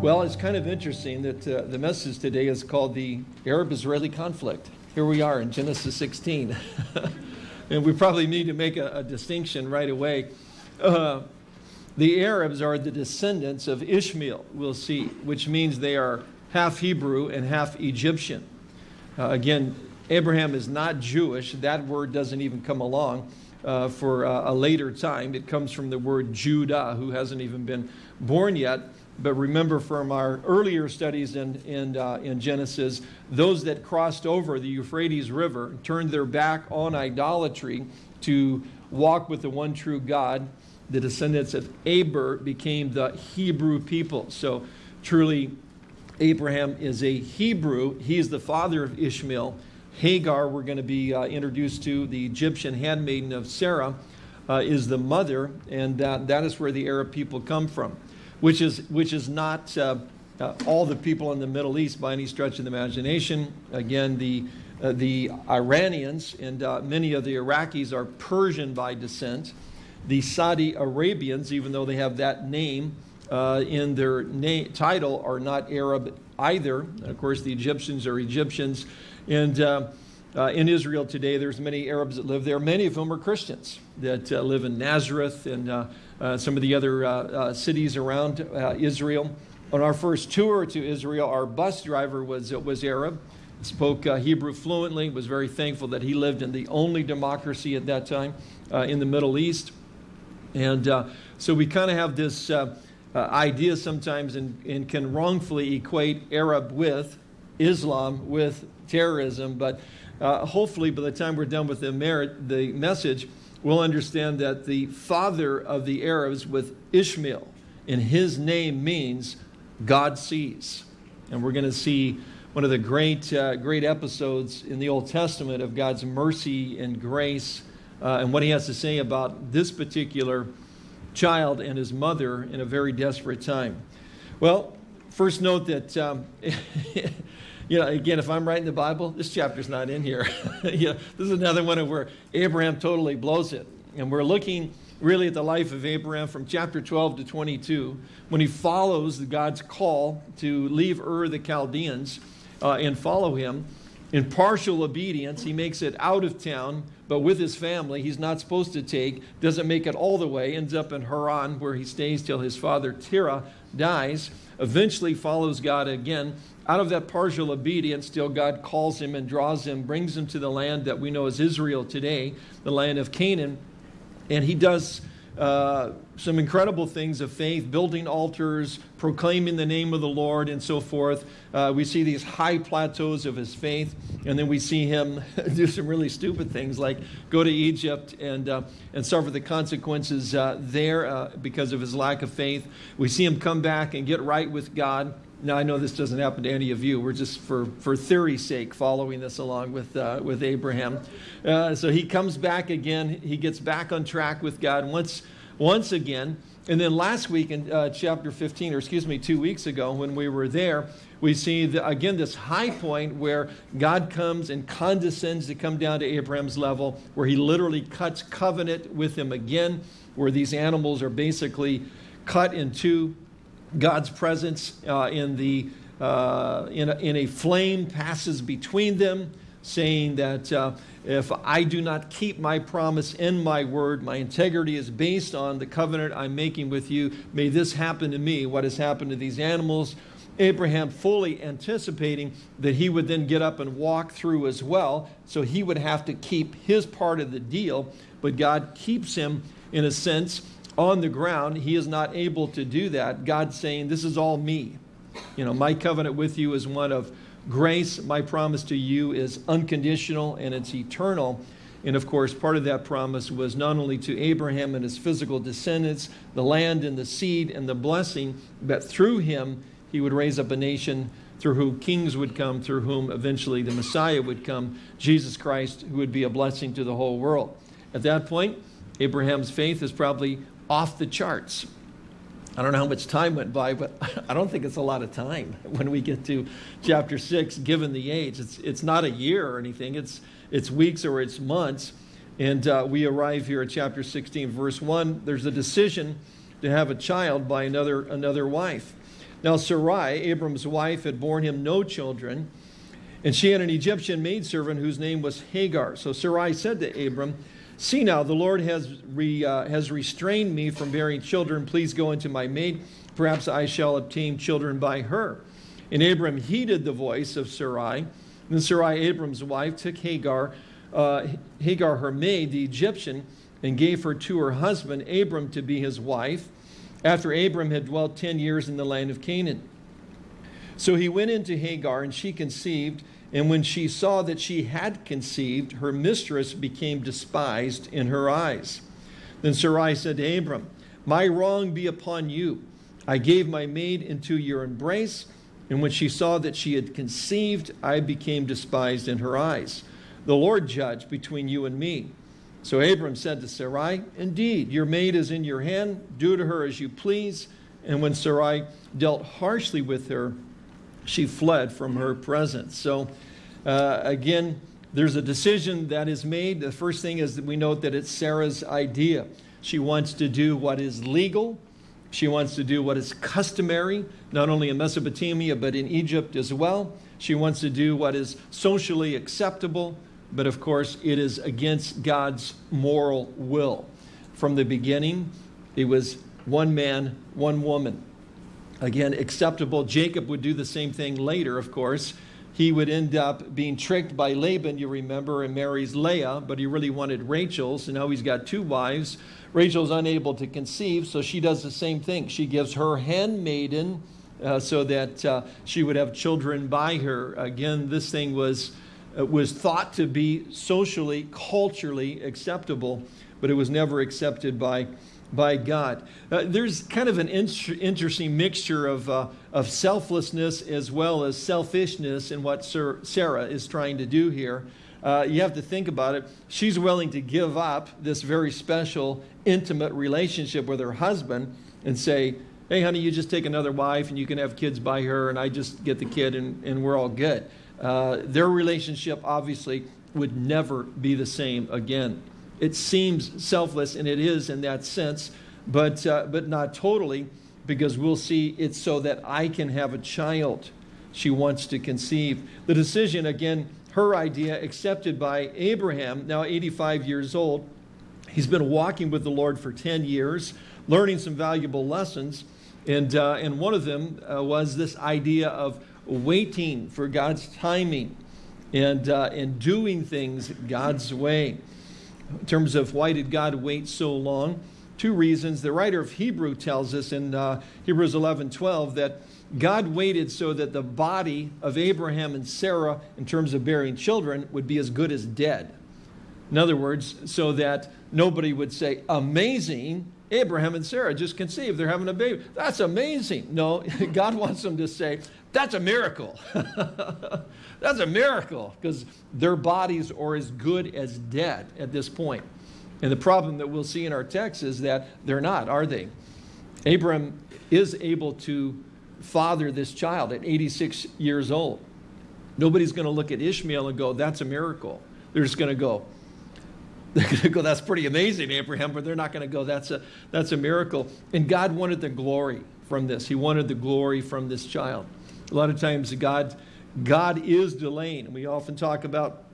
Well, it's kind of interesting that uh, the message today is called the Arab-Israeli conflict. Here we are in Genesis 16. and we probably need to make a, a distinction right away. Uh, the Arabs are the descendants of Ishmael, we'll see, which means they are half Hebrew and half Egyptian. Uh, again, Abraham is not Jewish. That word doesn't even come along uh, for uh, a later time. It comes from the word Judah, who hasn't even been born yet. But remember from our earlier studies in, in, uh, in Genesis, those that crossed over the Euphrates River turned their back on idolatry to walk with the one true God. The descendants of Eber became the Hebrew people. So truly, Abraham is a Hebrew. He is the father of Ishmael. Hagar, we're going to be uh, introduced to, the Egyptian handmaiden of Sarah, uh, is the mother, and that, that is where the Arab people come from which is, which is not uh, uh, all the people in the Middle East by any stretch of the imagination. Again, the, uh, the Iranians and uh, many of the Iraqis are Persian by descent. The Saudi Arabians, even though they have that name uh, in their title, are not Arab either. Of course, the Egyptians are Egyptians. And uh, uh, in Israel today, there's many Arabs that live there. Many of them are Christians that uh, live in Nazareth and uh, Uh, some of the other uh, uh, cities around uh, Israel. On our first tour to Israel, our bus driver was, uh, was Arab, spoke Hebrew fluently, was very thankful that he lived in the only democracy at that time in the Middle East. And so we kind of have this idea sometimes and, and can wrongfully equate Arab with Islam with terrorism, but uh, hopefully by the time we're done with the, merit, the message, we'll understand that the father of the Arabs with Ishmael, and his name means God sees. And we're going to see one of the great, uh, great episodes in the Old Testament of God's mercy and grace uh, and what he has to say about this particular child and his mother in a very desperate time. Well, first note that um, you know, again, if I'm writing the Bible, this chapter's not in here. know, this is another one of where Abraham totally blows it. And we're looking really at the life of Abraham from chapter 12 to 22 when he follows God's call to leave Ur the Chaldeans uh, and follow him. In partial obedience, he makes it out of town, but with his family, he's not supposed to take, doesn't make it all the way, ends up in Haran where he stays till his father Terah dies, eventually follows God again, out of that partial obedience, still God calls him and draws him, brings him to the land that we know as Israel today, the land of Canaan. And he does uh, some incredible things of faith, building altars, proclaiming the name of the Lord, and so forth. Uh, we see these high plateaus of his faith, and then we see him do some really stupid things like go to Egypt and, uh, and suffer the consequences uh, there uh, because of his lack of faith. We see him come back and get right with God. Now, I know this doesn't happen to any of you. We're just, for, for theory's sake, following this along with, uh, with Abraham. Uh, so he comes back again. He gets back on track with God once, once again. And then last week in uh, chapter 15, or excuse me, two weeks ago when we were there, we see, the, again, this high point where God comes and condescends to come down to Abraham's level, where he literally cuts covenant with him again, where these animals are basically cut in two God's presence uh, in, the, uh, in, a, in a flame passes between them, saying that uh, if I do not keep my promise in my word, my integrity is based on the covenant I'm making with you. May this happen to me, what has happened to these animals. Abraham fully anticipating that he would then get up and walk through as well, so he would have to keep his part of the deal, but God keeps him in a sense on the ground, he is not able to do that. God's saying, This is all me. You know, my covenant with you is one of grace. My promise to you is unconditional and it's eternal. And of course, part of that promise was not only to Abraham and his physical descendants, the land and the seed and the blessing, but through him, he would raise up a nation through whom kings would come, through whom eventually the Messiah would come, Jesus Christ, who would be a blessing to the whole world. At that point, Abraham's faith is probably off the charts. I don't know how much time went by, but I don't think it's a lot of time when we get to chapter 6, given the age. It's, it's not a year or anything, it's, it's weeks or it's months. And uh, we arrive here at chapter 16, verse 1. There's a decision to have a child by another, another wife. Now Sarai, Abram's wife, had borne him no children, and she had an Egyptian maidservant whose name was Hagar. So Sarai said to Abram, See now, the Lord has, re, uh, has restrained me from bearing children. Please go into my maid. Perhaps I shall obtain children by her. And Abram heeded the voice of Sarai. Then Sarai, Abram's wife, took Hagar, uh, Hagar, her maid, the Egyptian, and gave her to her husband, Abram, to be his wife, after Abram had dwelt 10 years in the land of Canaan. So he went into Hagar, and she conceived. And when she saw that she had conceived, her mistress became despised in her eyes. Then Sarai said to Abram, My wrong be upon you. I gave my maid into your embrace, and when she saw that she had conceived, I became despised in her eyes. The Lord judge between you and me. So Abram said to Sarai, Indeed, your maid is in your hand. Do to her as you please. And when Sarai dealt harshly with her, she fled from her presence. So uh, again, there's a decision that is made. The first thing is that we note that it's Sarah's idea. She wants to do what is legal. She wants to do what is customary, not only in Mesopotamia, but in Egypt as well. She wants to do what is socially acceptable, but of course, it is against God's moral will. From the beginning, it was one man, one woman. Again, acceptable. Jacob would do the same thing later, of course. He would end up being tricked by Laban, you remember, and marries Leah, but he really wanted Rachel, so now he's got two wives. Rachel's unable to conceive, so she does the same thing. She gives her handmaiden uh, so that uh, she would have children by her. Again, this thing was, uh, was thought to be socially, culturally acceptable, but it was never accepted by by God. Uh, there's kind of an in interesting mixture of, uh, of selflessness as well as selfishness in what Sir Sarah is trying to do here. Uh, you have to think about it. She's willing to give up this very special, intimate relationship with her husband and say, hey, honey, you just take another wife and you can have kids by her and I just get the kid and, and we're all good. Uh, their relationship obviously would never be the same again. It seems selfless, and it is in that sense, but, uh, but not totally, because we'll see it's so that I can have a child she wants to conceive. The decision, again, her idea, accepted by Abraham, now 85 years old. He's been walking with the Lord for 10 years, learning some valuable lessons. And, uh, and one of them uh, was this idea of waiting for God's timing and, uh, and doing things God's way in terms of why did God wait so long. Two reasons. The writer of Hebrew tells us in uh, Hebrews 11 12 that God waited so that the body of Abraham and Sarah, in terms of bearing children, would be as good as dead. In other words, so that nobody would say, Amazing, Abraham and Sarah just conceived, they're having a baby. That's amazing. No, God wants them to say, That's a miracle. That's a miracle because their bodies are as good as dead at this point. And the problem that we'll see in our text is that they're not, are they? Abram is able to father this child at 86 years old. Nobody's going to look at Ishmael and go, that's a miracle. They're just going to go, they're going to go, that's pretty amazing, Abraham, but they're not going to go, that's a, that's a miracle. And God wanted the glory from this. He wanted the glory from this child. A lot of times God God is delaying. We often talk about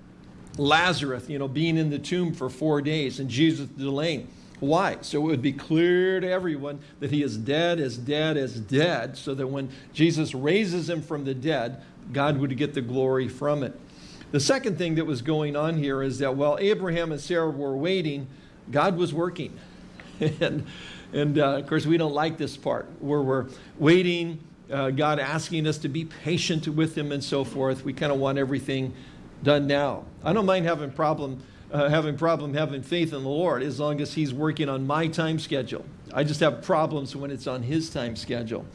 Lazarus, you know, being in the tomb for four days and Jesus delaying. Why? So it would be clear to everyone that he is dead, as dead, as dead, so that when Jesus raises him from the dead, God would get the glory from it. The second thing that was going on here is that while Abraham and Sarah were waiting, God was working. and and uh, of course, we don't like this part where we're waiting uh, God asking us to be patient with Him and so forth. We kind of want everything done now. I don't mind having problem uh, having problem having faith in the Lord as long as He's working on my time schedule. I just have problems when it's on His time schedule.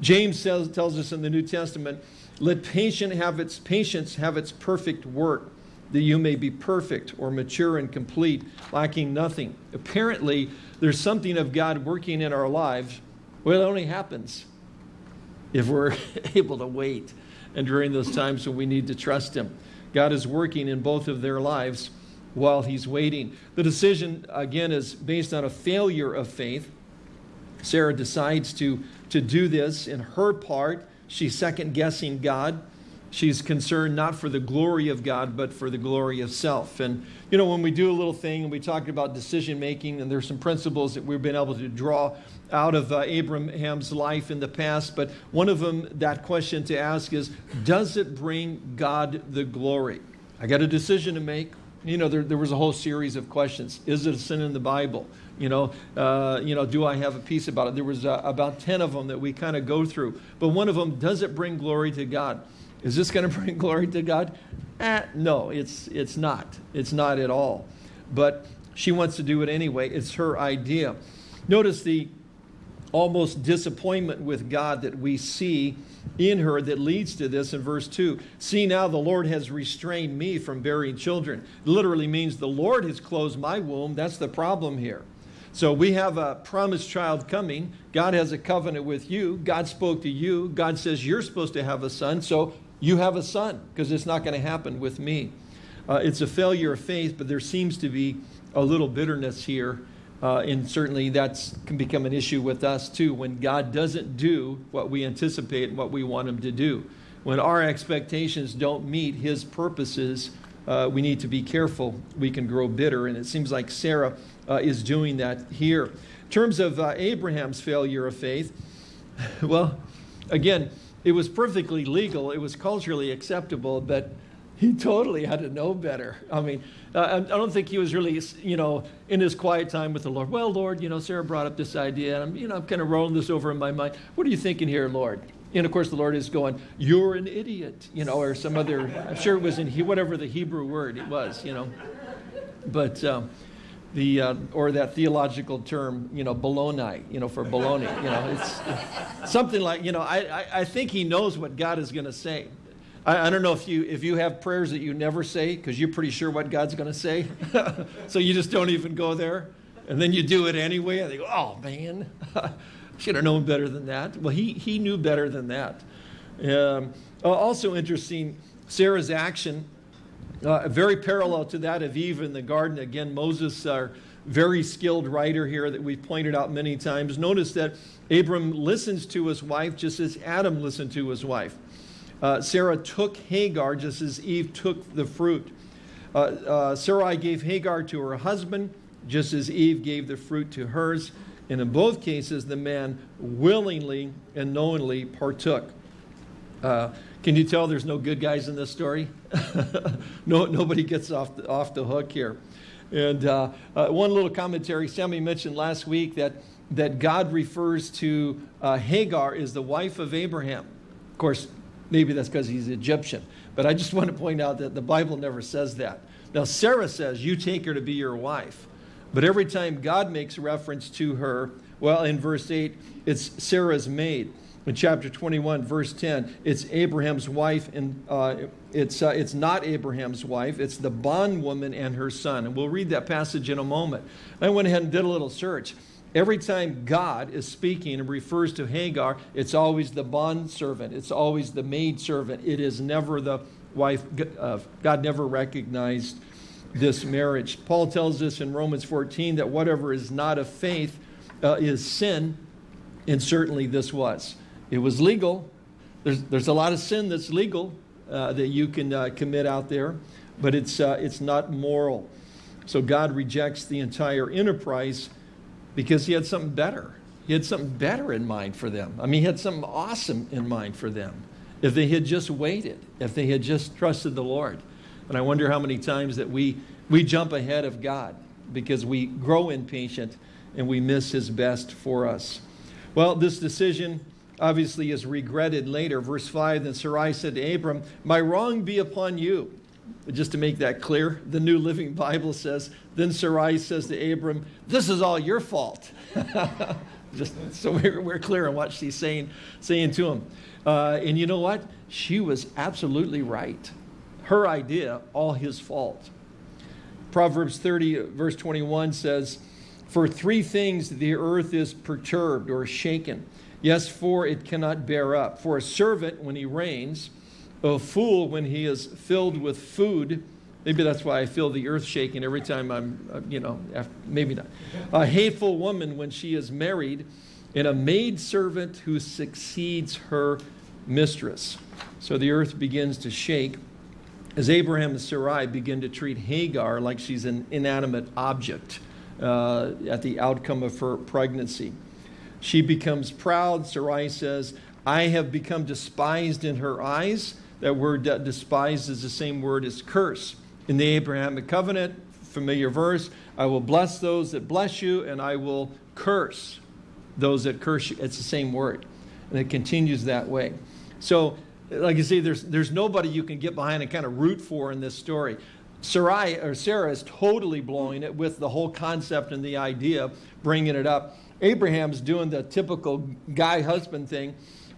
James says, tells us in the New Testament, "Let patience have its patience have its perfect work." that you may be perfect or mature and complete, lacking nothing. Apparently, there's something of God working in our lives. Well, it only happens if we're able to wait and during those times when we need to trust Him. God is working in both of their lives while He's waiting. The decision, again, is based on a failure of faith. Sarah decides to, to do this in her part. She's second guessing God. She's concerned not for the glory of God, but for the glory of self. And, you know, when we do a little thing and we talk about decision making, and there's some principles that we've been able to draw out of uh, Abraham's life in the past, but one of them, that question to ask is Does it bring God the glory? I got a decision to make. You know, there, there was a whole series of questions. Is it a sin in the Bible? You know, uh, you know, do I have a piece about it? There was uh, about 10 of them that we kind of go through. But one of them, does it bring glory to God? Is this going to bring glory to God? Eh, no, it's, it's not. It's not at all. But she wants to do it anyway. It's her idea. Notice the almost disappointment with God that we see in her that leads to this in verse 2. See now the Lord has restrained me from bearing children. It literally means the Lord has closed my womb. That's the problem here. So we have a promised child coming. God has a covenant with you. God spoke to you. God says you're supposed to have a son. So you have a son because it's not going to happen with me. Uh, it's a failure of faith, but there seems to be a little bitterness here. Uh, and certainly that can become an issue with us too when God doesn't do what we anticipate and what we want him to do. When our expectations don't meet his purposes, uh, we need to be careful. We can grow bitter. And it seems like Sarah uh, is doing that here. In terms of uh, Abraham's failure of faith, well, again, it was perfectly legal, it was culturally acceptable, but he totally had to know better. I mean, uh, I don't think he was really, you know, in his quiet time with the Lord. Well, Lord, you know, Sarah brought up this idea, and I'm, you know, I'm kind of rolling this over in my mind. What are you thinking here, Lord? And of course, the Lord is going, "You're an idiot," you know, or some other. I'm sure it was in whatever the Hebrew word it was, you know. But um, the uh, or that theological term, you know, baloney, you know, for baloney, you know, it's, something like, you know, I, I, I, think he knows what God is going to say. I, I, don't know if you if you have prayers that you never say because you're pretty sure what God's going to say, so you just don't even go there, and then you do it anyway, and they go, oh man, should have known better than that. Well, he he knew better than that. Um, also interesting, Sarah's action uh, very parallel to that of Eve in the garden. Again, Moses, our very skilled writer here that we've pointed out many times. Notice that Abram listens to his wife just as Adam listened to his wife. Uh, Sarah took Hagar just as Eve took the fruit. Uh, uh, Sarai gave Hagar to her husband just as Eve gave the fruit to hers. And in both cases, the man willingly and knowingly partook. Can you tell there's no good guys in this story? no, nobody gets off the, off the hook here. And uh, uh, one little commentary, Sammy mentioned last week that, that God refers to uh, Hagar as the wife of Abraham. Of course, maybe that's because he's Egyptian. But I just want to point out that the Bible never says that. Now, Sarah says, You take her to be your wife. But every time God makes reference to her, well, in verse 8, it's Sarah's maid in chapter 21, verse 10, it's Abraham's wife, and uh, it's, uh, it's not Abraham's wife, it's the bondwoman and her son. And we'll read that passage in a moment. I went ahead and did a little search. Every time God is speaking and refers to Hagar, it's always the bond servant, it's always the maid servant. It is never the wife. Uh, God never recognized this marriage. Paul tells us in Romans 14 that whatever is not of faith uh, is sin, and certainly this was. It was legal. There's, there's a lot of sin that's legal uh, that you can uh, commit out there, but it's, uh, it's not moral. So God rejects the entire enterprise because he had something better. He had something better in mind for them. I mean, he had something awesome in mind for them. If they had just waited, if they had just trusted the Lord. And I wonder how many times that we, we jump ahead of God because we grow impatient and we miss his best for us. Well, this decision obviously is regretted later. Verse 5 Then Sarai said to Abram, My wrong be upon you. Just to make that clear, the New Living Bible says, Then Sarai says to Abram, This is all your fault. Just so we're, we're, clear on what she's saying, saying to him. Uh, and you know what? She was absolutely right. Her idea, all his fault. Proverbs 30, verse 21 says, For three things the earth is perturbed or shaken Yes, for it cannot bear up. For a servant when he reigns, a fool when he is filled with food, Maybe that's why I feel the earth shaking every time I'm, uh, you know, after, maybe not. A hateful woman when she is married, and a maidservant who succeeds her mistress. So the earth begins to shake as Abraham and Sarai begin to treat Hagar like she's an inanimate object uh, at the outcome of her pregnancy. She becomes proud. Sarai says, I have become despised in her eyes. That word despised is the same word as curse. In the Abrahamic covenant, familiar verse, I will bless those that bless you, and I will curse those that curse you. It's the same word. And it continues that way. So, like I say, there's, there's nobody you can get behind and kind of root for in this story. Sarai, or Sarah is totally blowing it with the whole concept and the idea, bringing it up. Abraham's doing the typical guy husband thing.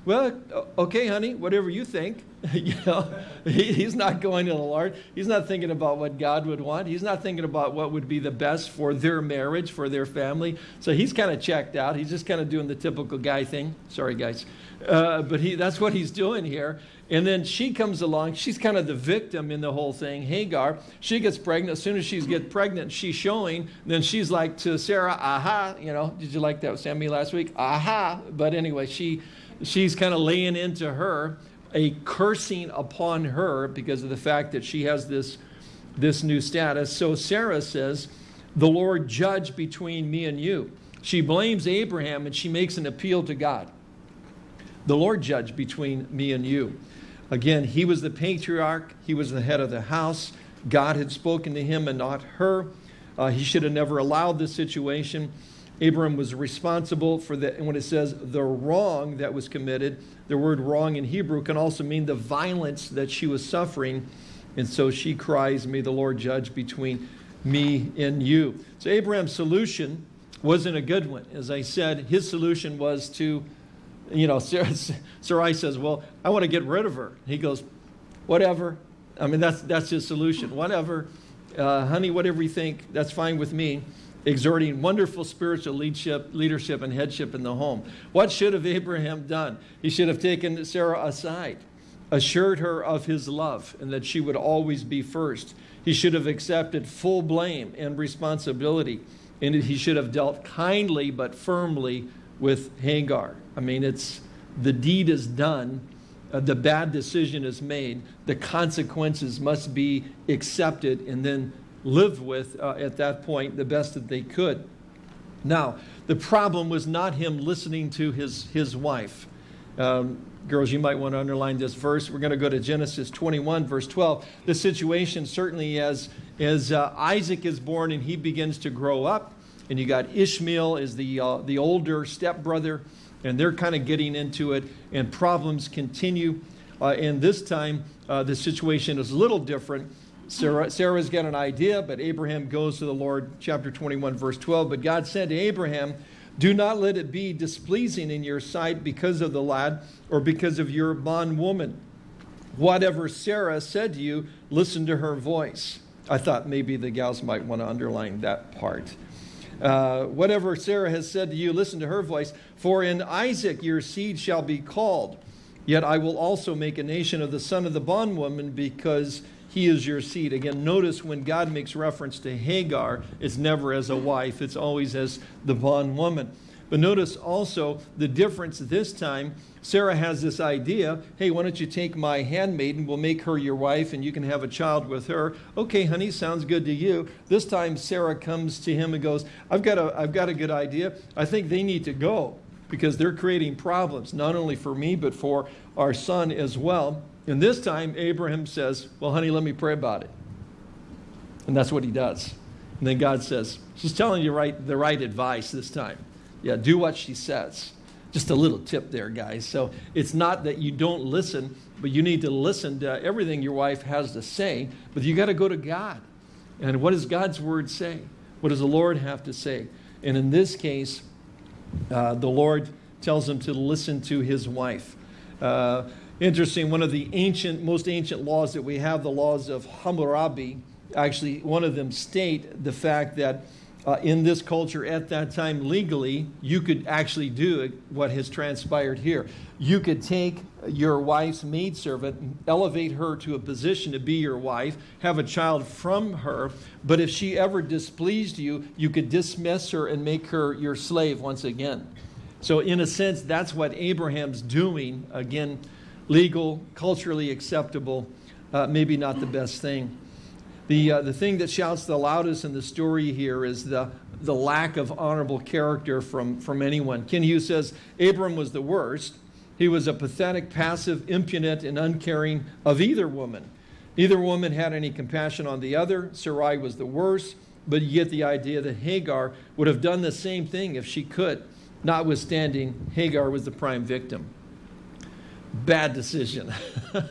Well, okay, honey, whatever you think. you know, he, he's not going to the Lord. He's not thinking about what God would want. He's not thinking about what would be the best for their marriage, for their family. So he's kind of checked out. He's just kind of doing the typical guy thing. Sorry, guys. Uh, but he, that's what he's doing here. And then she comes along. She's kind of the victim in the whole thing. Hagar, she gets pregnant. As soon as she gets pregnant, she's showing. Then she's like to Sarah, aha, you know, did you like that with Sammy last week? Aha. But anyway, she, she's kind of laying into her a cursing upon her because of the fact that she has this, this new status. So Sarah says, the Lord judge between me and you. She blames Abraham and she makes an appeal to God. The Lord judge between me and you. Again, he was the patriarch, he was the head of the house. God had spoken to him and not her. Uh, he should have never allowed this situation. Abram was responsible for the, when it says the wrong that was committed, the word wrong in Hebrew can also mean the violence that she was suffering. And so she cries, May the Lord judge between me and you. So Abraham's solution wasn't a good one. As I said, his solution was to you know, Sarai says, well, I want to get rid of her. He goes, whatever. I mean, that's, that's his solution. Whatever. Uh, honey, whatever you think, that's fine with me. Exerting wonderful spiritual leadership, leadership and headship in the home. What should have Abraham done? He should have taken Sarah aside, assured her of his love and that she would always be first. He should have accepted full blame and responsibility. And he should have dealt kindly but firmly with Hagar. I mean, it's the deed is done, uh, the bad decision is made, the consequences must be accepted and then lived with uh, at that point the best that they could. Now, the problem was not him listening to his, his wife. Um, girls, you might want to underline this verse. We're going to go to Genesis 21, verse 12. The situation certainly as, as uh, Isaac is born and he begins to grow up, and you got Ishmael is the, uh, the older stepbrother, and they're kind of getting into it, and problems continue. Uh, and this time, uh, the situation is a little different. Sarah, Sarah's got an idea, but Abraham goes to the Lord, chapter 21, verse 12. But God said to Abraham, Do not let it be displeasing in your sight because of the lad or because of your bondwoman. Whatever Sarah said to you, listen to her voice. I thought maybe the gals might want to underline that part. Uh, whatever Sarah has said to you, listen to her voice. For in Isaac your seed shall be called. Yet I will also make a nation of the son of the bondwoman because he is your seed. Again, notice when God makes reference to Hagar, it's never as a wife, it's always as the bondwoman. But notice also the difference this time. Sarah has this idea hey, why don't you take my handmaiden? We'll make her your wife and you can have a child with her. Okay, honey, sounds good to you. This time Sarah comes to him and goes, I've got a, I've got a good idea. I think they need to go because they're creating problems, not only for me, but for our son as well. And this time Abraham says, Well, honey, let me pray about it. And that's what he does. And then God says, She's telling you right, the right advice this time. Yeah, do what she says. Just a little tip there, guys. So it's not that you don't listen, but you need to listen to everything your wife has to say, but you got to go to God. And what does God's word say? What does the Lord have to say? And in this case, uh, the Lord tells him to listen to his wife. Uh, interesting, one of the ancient, most ancient laws that we have, the laws of Hammurabi, actually, one of them state the fact that uh, in this culture at that time legally, you could actually do what has transpired here. You could take your wife's maidservant, elevate her to a position to be your wife, have a child from her, but if she ever displeased you, you could dismiss her and make her your slave once again. So, in a sense, that's what Abraham's doing. Again, legal, culturally acceptable, uh, maybe not the best thing. The, uh, the thing that shouts the loudest in the story here is the, the lack of honorable character from, from anyone. Kent Hughes says Abram was the worst. He was a pathetic, passive, impudent, and uncaring of either woman. Neither woman had any compassion on the other. Sarai was the worst, but you get the idea that Hagar would have done the same thing if she could. Notwithstanding, Hagar was the prime victim. Bad decision.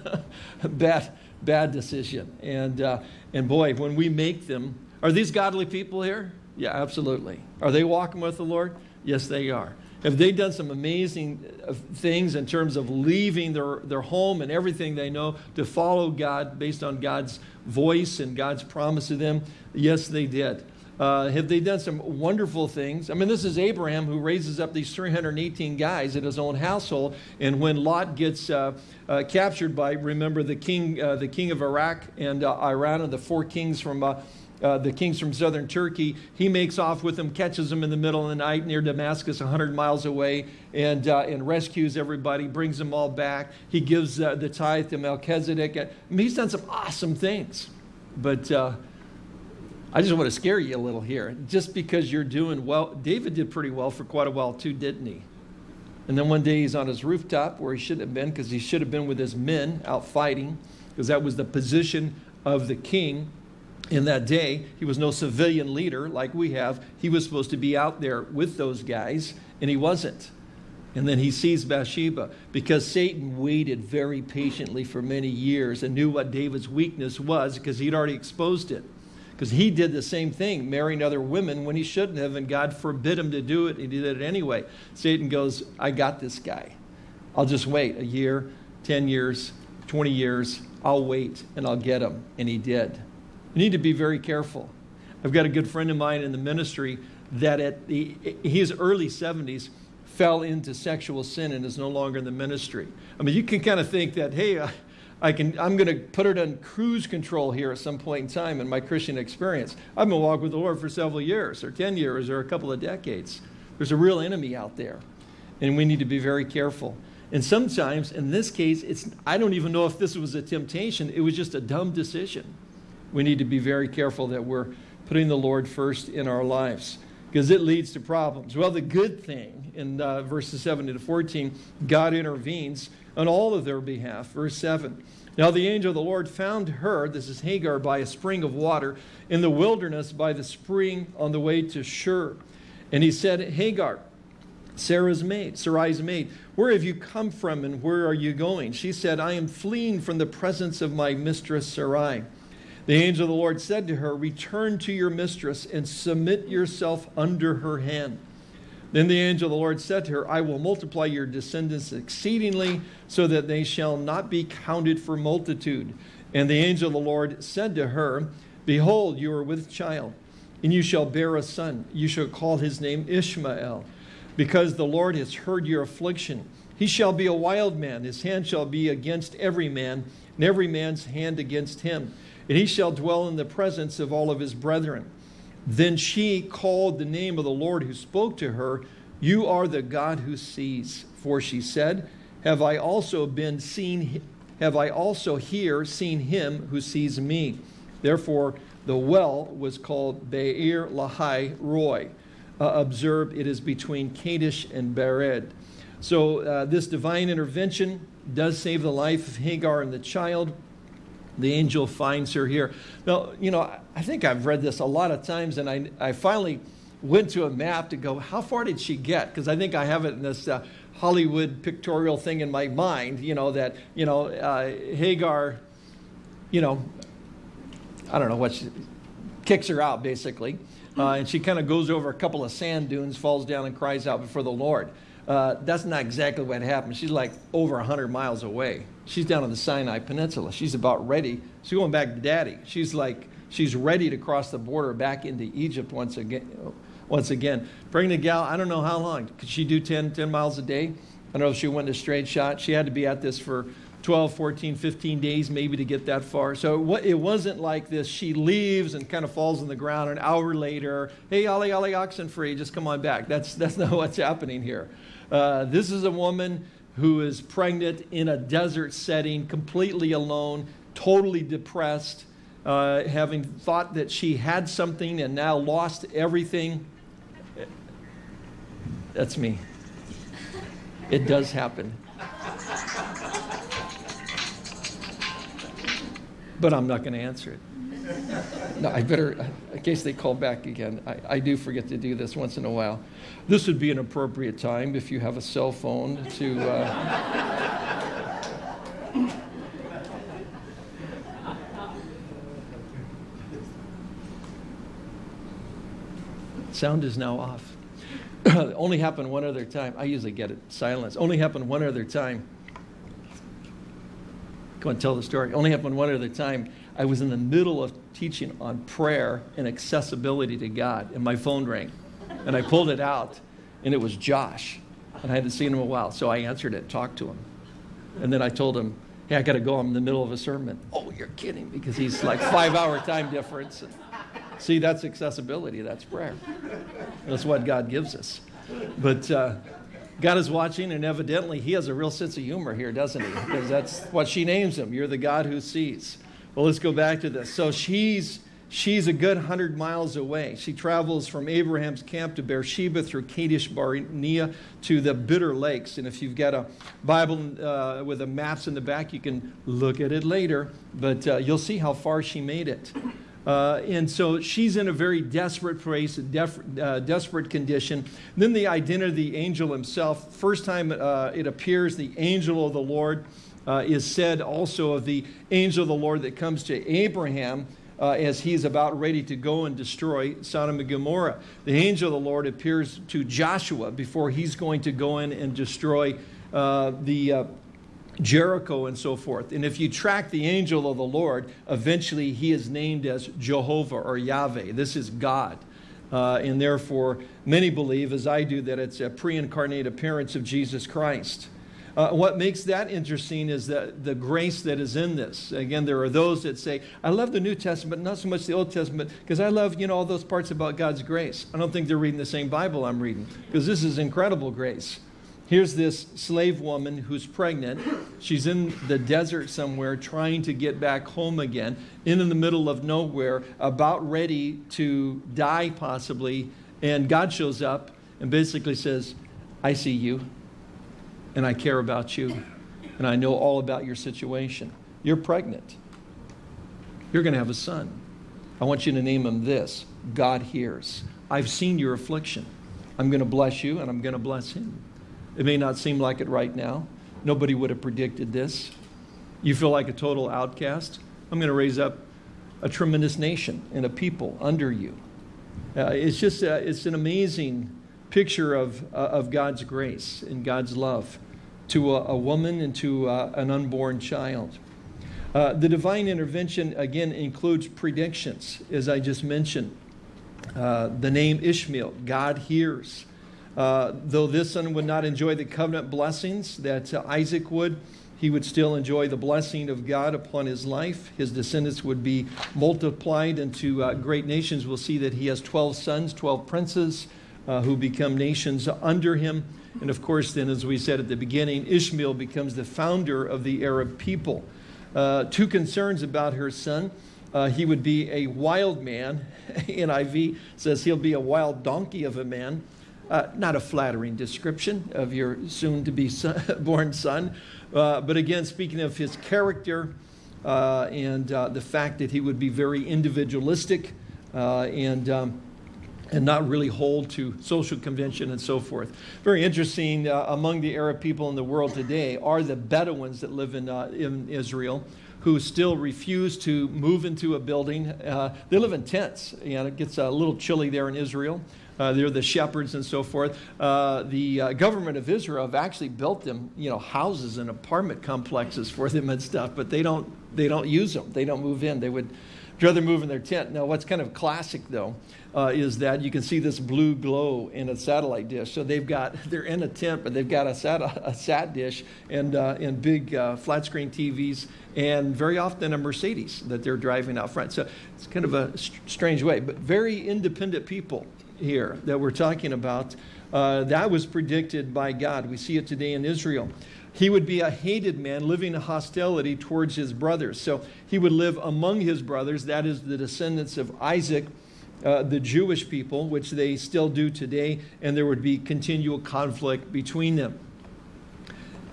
bad, bad decision. And, uh, and boy, when we make them, are these godly people here? Yeah, absolutely. Are they walking with the Lord? Yes, they are. Have they done some amazing uh, things in terms of leaving their, their home and everything they know to follow God based on God's voice and God's promise to them? Yes, they did. Uh, have they done some wonderful things? I mean, this is Abraham who raises up these 318 guys in his own household. And when Lot gets uh, uh, captured by, remember, the king, uh, the king of Iraq and uh, Iran and the four kings from uh, the kings from southern Turkey, he makes off with them, catches them in the middle of the night near Damascus, 100 miles away, and, and rescues everybody, brings them all back. He gives the tithe to Melchizedek. I mean, he's done some awesome things. But I just want to scare you a little here. Just because you're doing well, David did pretty well for quite a while too, didn't he? And then one day he's on his rooftop where he shouldn't have been because he should have been with his men out fighting because that was the position of the king in that day. He was no civilian leader like we have. He was supposed to be out there with those guys, and he wasn't. And then he sees Bathsheba because Satan waited very patiently for many years and knew what David's weakness was because he'd already exposed it because he did the same thing, marrying other women when he shouldn't have, and God forbid him to do it, and he did it anyway. Satan goes, I got this guy. I'll just wait a year, 10 years, 20 years. I'll wait and I'll get him. And he did. You need to be very careful. I've got a good friend of mine in the ministry that at the, his early 70s fell into sexual sin and is no longer in the ministry. I mean, you can kind of think that, hey, I can, I'm going to put it on cruise control here at some point in time in my Christian experience. I've been walking with the Lord for several years, or 10 years, or a couple of decades. There's a real enemy out there, and we need to be very careful. And sometimes, in this case, it's, I don't even know if this was a temptation. It was just a dumb decision. We need to be very careful that we're putting the Lord first in our lives because it leads to problems. Well, the good thing in uh, verses 7 to 14, God intervenes on all of their behalf. Verse 7. Now the angel of the Lord found her, this is Hagar, by a spring of water in the wilderness by the spring on the way to Shur. And he said, Hagar, Sarah's maid, Sarai's maid, where have you come from and where are you going? She said, I am fleeing from the presence of my mistress Sarai. The angel of the Lord said to her, Return to your mistress and submit yourself under her hand. Then the angel of the Lord said to her, I will multiply your descendants exceedingly, so that they shall not be counted for multitude. And the angel of the Lord said to her, Behold, you are with child, and you shall bear a son. You shall call his name Ishmael, because the Lord has heard your affliction. He shall be a wild man, his hand shall be against every man, and every man's hand against him. And he shall dwell in the presence of all of his brethren. Then she called the name of the Lord who spoke to her, You are the God who sees. For she said, Have I also been seen, have I also here seen him who sees me? Therefore, the well was called Be'er Lahai Roi. Uh, observe, it is between Kadesh and Bered. So uh, this divine intervention does save the life of Hagar and the child. The angel finds her here. Now, you know, I think I've read this a lot of times, and I, I finally went to a map to go, how far did she get? Because I think I have it in this uh, Hollywood pictorial thing in my mind, you know, that, you know, uh, Hagar, you know, I don't know what she, kicks her out basically. Uh, and she kind of goes over a couple of sand dunes, falls down, and cries out before the Lord. Uh, that's not exactly what happened. She's like over 100 miles away. She's down on the Sinai Peninsula. She's about ready. She's going back to daddy. She's like, She's ready to cross the border back into Egypt once again. Once again, pregnant gal, I don't know how long. Could she do 10, 10 miles a day? I don't know if she went a straight shot. She had to be at this for 12, 14, 15 days maybe to get that far. So it wasn't like this. She leaves and kind of falls on the ground an hour later. Hey, Ollie, Ollie, oxen free, just come on back. That's, that's not what's happening here. Uh, this is a woman who is pregnant in a desert setting, completely alone, totally depressed, uh, having thought that she had something and now lost everything. That's me. It does happen. But I'm not going to answer it. No, I better, in case they call back again, I, I do forget to do this once in a while. This would be an appropriate time if you have a cell phone to. Uh, sound is now off. Only happened one other time. I usually get it silence. Only happened one other time. Go and tell the story. Only happened one other time. I was in the middle of teaching on prayer and accessibility to God, and my phone rang. And I pulled it out, and it was Josh. And I hadn't seen him in a while, so I answered it, talked to him. And then I told him, hey, I got to go. I'm in the middle of a sermon. Oh, you're kidding, because he's like five hour time difference. And see, that's accessibility. That's prayer. That's what God gives us. But uh, God is watching, and evidently he has a real sense of humor here, doesn't he? Because that's what she names him. You're the God who sees. Well, let's go back to this. So she's she's a good hundred miles away. She travels from Abraham's camp to Beersheba through Kadesh Barnea to the Bitter Lakes. And if you've got a Bible uh, with the maps in the back, you can look at it later. But uh, you'll see how far she made it. Uh, and so she's in a very desperate place, def, uh, desperate condition. Then the identity of the angel himself. First time uh, it appears, the angel of the Lord uh, is said also of the angel of the Lord that comes to Abraham. Uh, as he's about ready to go and destroy Sodom and Gomorrah. The angel of the Lord appears to Joshua before he's going to go in and destroy uh, the Jericho and so forth. And if you track the angel of the Lord, eventually he is named as Jehovah or Yahweh. This is God. Uh, and therefore, many believe, as I do, that it's a pre incarnate appearance of Jesus Christ. Uh, what makes that interesting is that the grace that is in this. Again, there are those that say, I love the New Testament, not so much the Old Testament, because I love, you know, all those parts about God's grace. I don't think they're reading the same Bible I'm reading, because this is incredible grace. Here's this slave woman who's pregnant. She's in the desert somewhere trying to get back home again, in the middle of nowhere, about ready to die possibly. And God shows up and basically says, I see you, and I care about you, and I know all about your situation. You're pregnant. You're going to have a son. I want you to name him this God hears. I've seen your affliction. I'm going to bless you, and I'm going to bless him. It may not seem like it right now. Nobody would have predicted this. You feel like a total outcast? I'm going to raise up a tremendous nation and a people under you. Uh, it's just uh, it's an amazing picture of, uh, of God's grace and God's love to a, a woman and to uh, an unborn child. Uh, the divine intervention, again, includes predictions, as I just mentioned. Uh, the name Ishmael, God hears. Uh, though this son would not enjoy the covenant blessings that uh, Isaac would, he would still enjoy the blessing of God upon his life. His descendants would be multiplied into uh, great nations. We'll see that he has 12 sons, 12 princes uh, who become nations under him. And of course, then, as we said at the beginning, Ishmael becomes the founder of the Arab people. Uh, two concerns about her son. Uh, he would be a wild man. NIV says he'll be a wild donkey of a man. Uh, not a flattering description of your soon to be son, born son, uh, but again, speaking of his character uh, and uh, the fact that he would be very individualistic and, um, and not really hold to social convention and so forth. Very interesting uh, among the Arab people in the world today are the Bedouins that live in, in Israel who still refuse to move into a building. they live in tents, and it gets a little chilly there in Israel. Uh, they're the shepherds and so forth. Uh, the uh, government of Israel have actually built them, you know, houses and apartment complexes for them and stuff, but they don't they don't use them. They don't move in. They would rather move in their tent. Now, what's kind of classic though uh, is that you can see this blue glow in a satellite dish. So they've got they're in a tent, but they've got a sat a sat dish and uh, and big uh, flat screen TVs, and very often a Mercedes that they're driving out front. So it's kind of a strange way, but very independent people here that we're talking about. Uh, that was predicted by God. We see it today in Israel. He would be a hated man living in hostility towards his brothers. So he would live among his brothers, that is, the descendants of Isaac, uh, the Jewish people, which they still do today, and there would be continual conflict between them.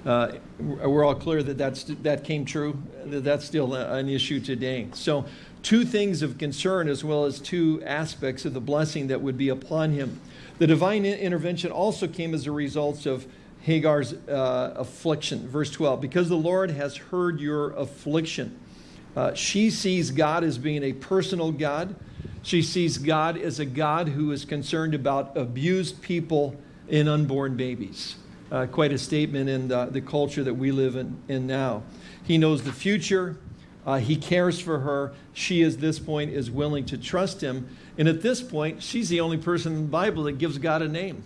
Uh, we're all clear that that's, that came true, that that's still an issue today. So, two things of concern as well as two aspects of the blessing that would be upon him. The divine intervention also came as a result of Hagar's uh, affliction. Verse 12, because the Lord has heard your affliction. Uh, she sees God as being a personal God. She sees God as a God who is concerned about abused people and unborn babies. Uh, quite a statement in the, the, culture that we live in, in now. He knows the future. Uh, he cares for her. She, at this point, is willing to trust him. And at this point, she's the only person in the Bible that gives God a name.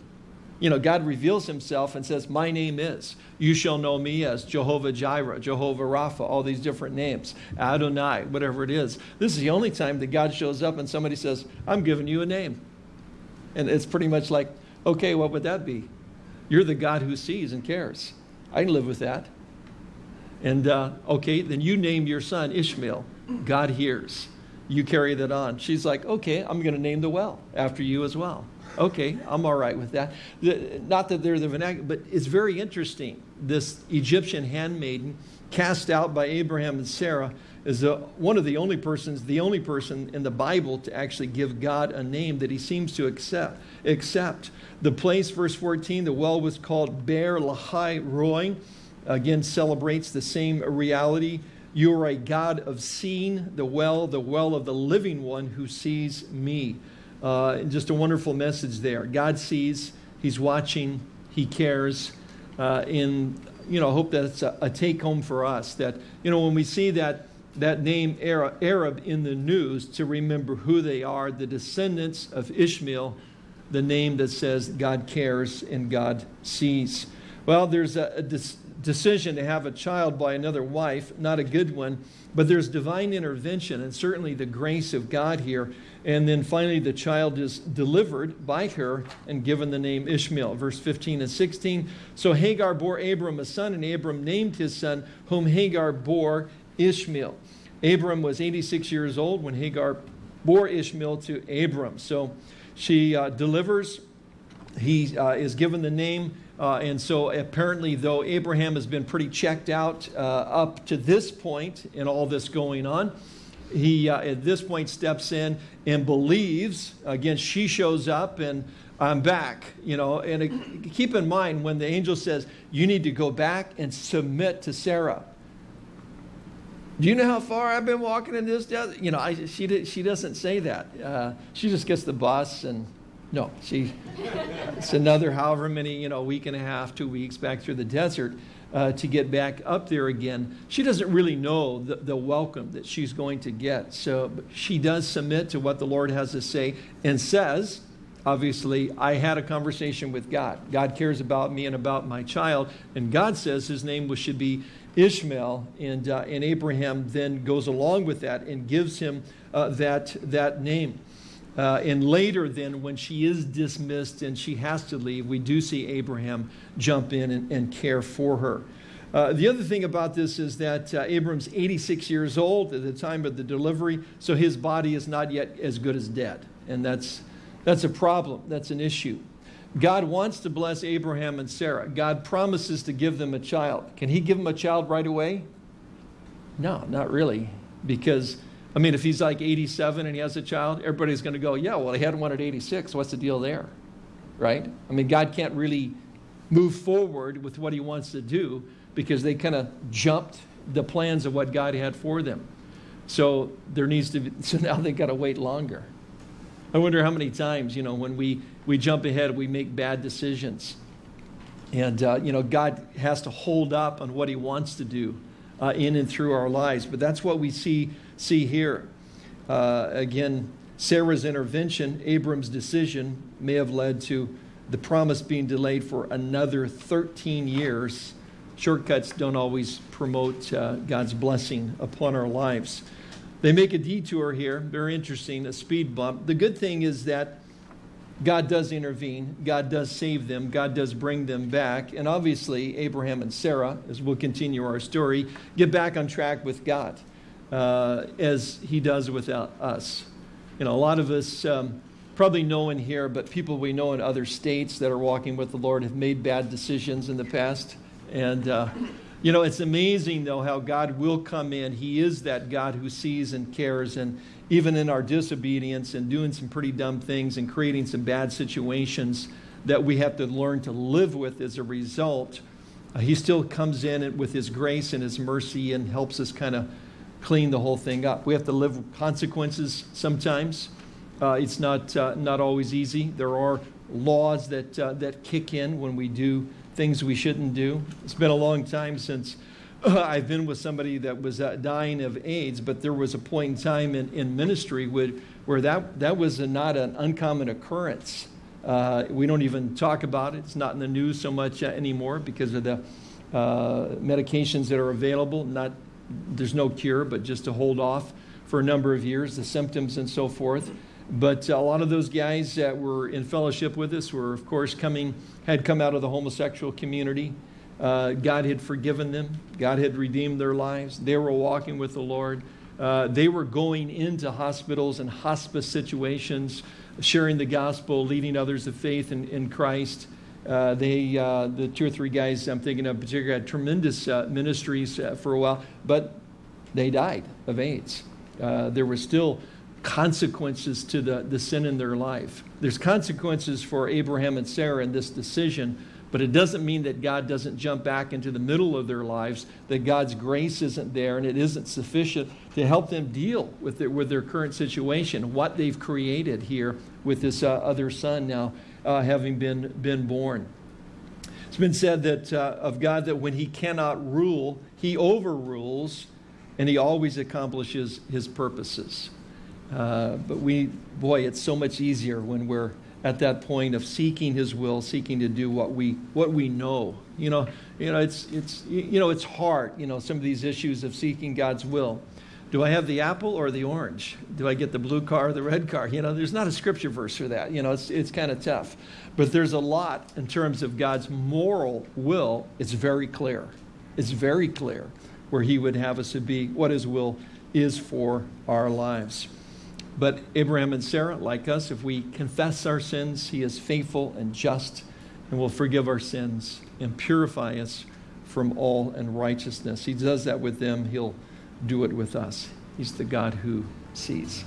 You know, God reveals himself and says, My name is. You shall know me as Jehovah Jireh, Jehovah Rapha, all these different names, Adonai, whatever it is. This is the only time that God shows up and somebody says, I'm giving you a name. And it's pretty much like, okay, what would that be? You're the God who sees and cares. I can live with that. And uh, okay, then you name your son Ishmael. God hears. You carry that on. She's like, okay, I'm going to name the well after you as well. Okay, I'm all right with that. The, not that they're the vernacular, but it's very interesting. This Egyptian handmaiden cast out by Abraham and Sarah is a, one of the only persons, the only person in the Bible to actually give God a name that he seems to accept. accept. The place, verse 14, the well was called Beer Lahai Roi. Again, celebrates the same reality. You are a God of seeing, the well, the well of the living one who sees me. Uh, just a wonderful message there. God sees, He's watching, He cares. Uh, and, you know, I hope that's a, a take home for us that, you know, when we see that, that name Arab in the news, to remember who they are, the descendants of Ishmael, the name that says God cares and God sees. Well, there's a, a decision to have a child by another wife, not a good one, but there's divine intervention and certainly the grace of God here. And then finally, the child is delivered by her and given the name Ishmael. Verse 15 and 16. So Hagar bore Abram a son, and Abram named his son, whom Hagar bore Ishmael. Abram was 86 years old when Hagar bore Ishmael to Abram. So she uh, delivers. He uh, is given the name uh, and so apparently, though Abraham has been pretty checked out uh, up to this point in all this going on, he uh, at this point steps in and believes. Again, she shows up and I'm back, you know. And it, keep in mind when the angel says, You need to go back and submit to Sarah. Do you know how far I've been walking in this desert? You know, I, she, she doesn't say that. Uh, she just gets the bus and no, she, it's another however many, you know, week and a half, two weeks back through the desert uh, to get back up there again. She doesn't really know the, the welcome that she's going to get. So she does submit to what the Lord has to say and says, obviously, I had a conversation with God. God cares about me and about my child. And God says his name should be Ishmael. And, uh, and Abraham then goes along with that and gives him uh, that, that name. Uh, and later, then, when she is dismissed and she has to leave, we do see Abraham jump in and, and care for her. Uh, the other thing about this is that uh, Abram's 86 years old at the time of the delivery, so his body is not yet as good as dead. And that's, that's a problem, that's an issue. God wants to bless Abraham and Sarah. God promises to give them a child. Can he give them a child right away? No, not really, because I mean, if he's like 87 and he has a child, everybody's going to go, yeah, well, he had one at 86. What's the deal there? Right? I mean, God can't really move forward with what he wants to do because they kind of jumped the plans of what God had for them. So there needs to be, so now they've got to wait longer. I wonder how many times, you know, when we, we jump ahead, we make bad decisions. And, uh, you know, God has to hold up on what he wants to do uh, in and through our lives. But that's what we see see here. Uh, again, Sarah's intervention, Abram's decision, may have led to the promise being delayed for another 13 years. Shortcuts don't always promote uh, God's blessing upon our lives. They make a detour here, very interesting, a speed bump. The good thing is that God does intervene, God does save them, God does bring them back. And obviously, Abraham and Sarah, as we'll continue our story, get back on track with God uh, as He does with us. You know, a lot of us um, probably know in here, but people we know in other states that are walking with the Lord have made bad decisions in the past. And, uh, you know, it's amazing, though, how God will come in. He is that God who sees and cares. And even in our disobedience and doing some pretty dumb things and creating some bad situations that we have to learn to live with as a result, uh, He still comes in with His grace and His mercy and helps us kind of clean the whole thing up. We have to live with consequences sometimes. Uh, it's not, uh, not always easy. There are laws that, uh, that kick in when we do things we shouldn't do. It's been a long time since I've been with somebody that was uh, dying of AIDS, but there was a point in time in, in ministry where, where that, that was a, not an uncommon occurrence. Uh, we don't even talk about it. It's not in the news so much uh, anymore because of the uh, medications that are available. Not, there's no cure, but just to hold off for a number of years, the symptoms and so forth. But a lot of those guys that were in fellowship with us were, of course, coming, had come out of the homosexual community. Uh, God had forgiven them. God had redeemed their lives. They were walking with the Lord. Uh, they were going into hospitals and hospice situations, sharing the gospel, leading others of faith in, in Christ. Uh, they, uh, the two or three guys I'm thinking of particularly had tremendous uh, ministries uh, for a while, but they died of AIDS. there were still consequences to the, the sin in their life. There's consequences for Abraham and Sarah in this decision, but it doesn't mean that God doesn't jump back into the middle of their lives, that God's grace isn't there and it isn't sufficient to help them deal with their, with their current situation, what they've created here with this uh, other son now uh, having been, been born. It's been said that uh, of God that when he cannot rule, he overrules and he always accomplishes his purposes. Uh, but we, boy, it's so much easier when we're at that point of seeking His will, seeking to do what we what we know. You know, you know, it's it's you know, it's hard. You know, some of these issues of seeking God's will. Do I have the apple or the orange? Do I get the blue car or the red car? You know, there's not a scripture verse for that. You know, it's it's kind of tough. But there's a lot in terms of God's moral will. It's very clear. It's very clear where He would have us to be, what His will is for our lives. But Abraham and Sarah, like us, if we confess our sins, he is faithful and just and will forgive our sins and purify us from all unrighteousness. He does that with them, he'll do it with us. He's the God who sees.